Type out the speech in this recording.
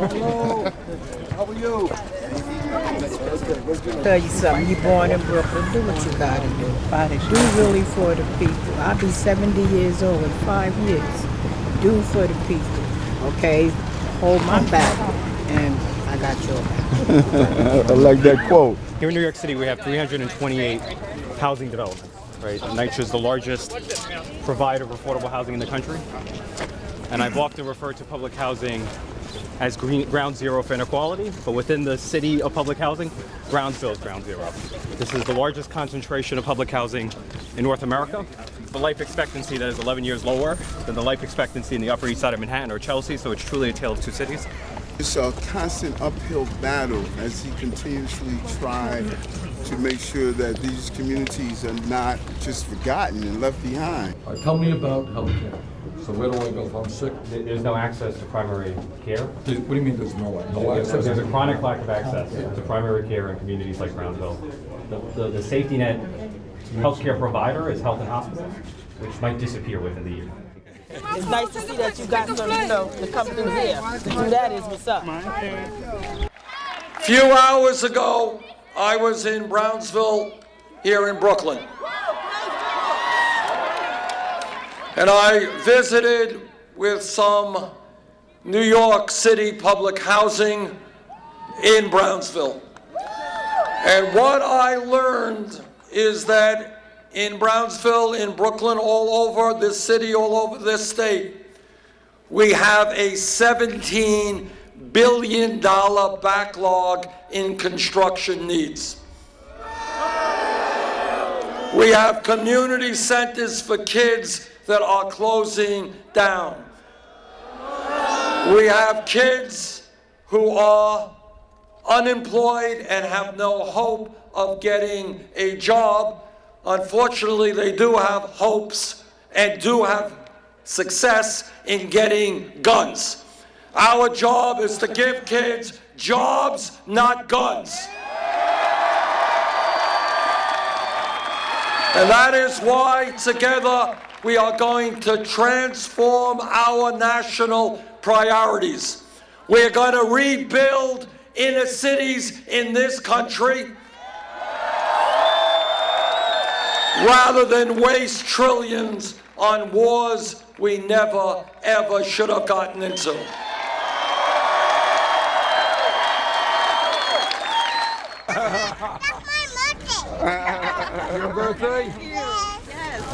Hello. How are you? Tell you something, you born in Brooklyn, do what you gotta do. Do really for the people. I'll be 70 years old in five years. Do for the people, okay? Hold my back, and I got your back. I like that quote. Here in New York City, we have 328 housing developments, right? NYCHA is the largest provider of affordable housing in the country. And I've often referred to public housing as green, ground zero for inequality, but within the city of public housing, Brownsville is ground zero. This is the largest concentration of public housing in North America. The life expectancy that is 11 years lower than the life expectancy in the Upper East Side of Manhattan or Chelsea, so it's truly a tale of two cities. It's a constant uphill battle as he continuously tries to make sure that these communities are not just forgotten and left behind. All right, tell me about healthcare. So where do I go if I'm sick? There's no access to primary care. There's- What do you mean there's no, no There's access? there's a chronic lack of access to primary care in communities like Brownsville. The, the, the safety net healthcare provider is health and hospitals, which might disappear within the year. It's nice to see that you got some, you know, to come through here. To do that is what's up. Few hours ago, I was in Brownsville here in Brooklyn. And I visited with some New York City public housing in Brownsville. And what I learned is that in Brownsville, in Brooklyn, all over this city, all over this state, we have a $17 billion backlog in construction needs. We have community centers for kids that are closing down. We have kids who are unemployed and have no hope of getting a job. Unfortunately, they do have hopes and do have success in getting guns. Our job is to give kids jobs, not guns. And that is why together we are going to transform our national priorities. We're going to rebuild inner cities in this country rather than waste trillions on wars we never, ever should have gotten into. Your birthday?